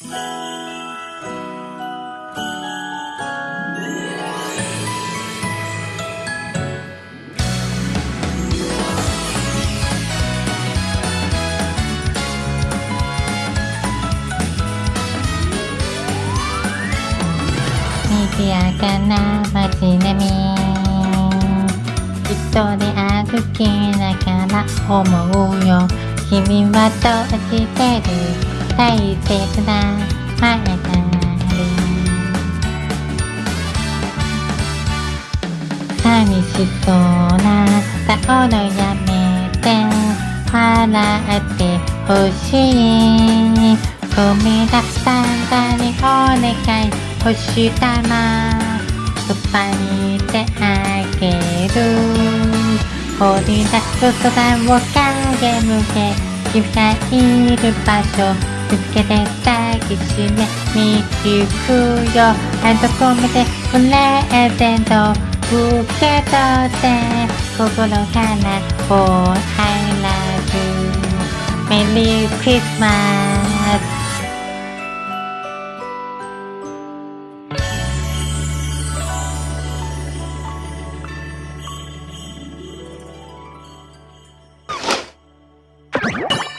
賑やかな街並み。一人歩きながら思うよ。君はどうしてる。大切な前なり寂しそうな顔のやめて笑ってほしいごめんなさいにお願い星玉そばにいてあげる掘り出す空を影向け君がいる場所見つけて抱きしめに行くよ。あどこまでプレゼント受け取って心から Oh I love you Merry Christmas「